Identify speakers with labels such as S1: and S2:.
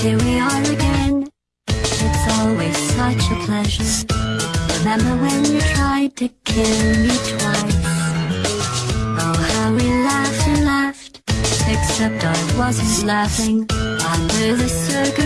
S1: Here we are again. It's always such a pleasure. Remember when you tried to kill me twice? Oh, how we laughed and laughed. Except I wasn't laughing under the circus.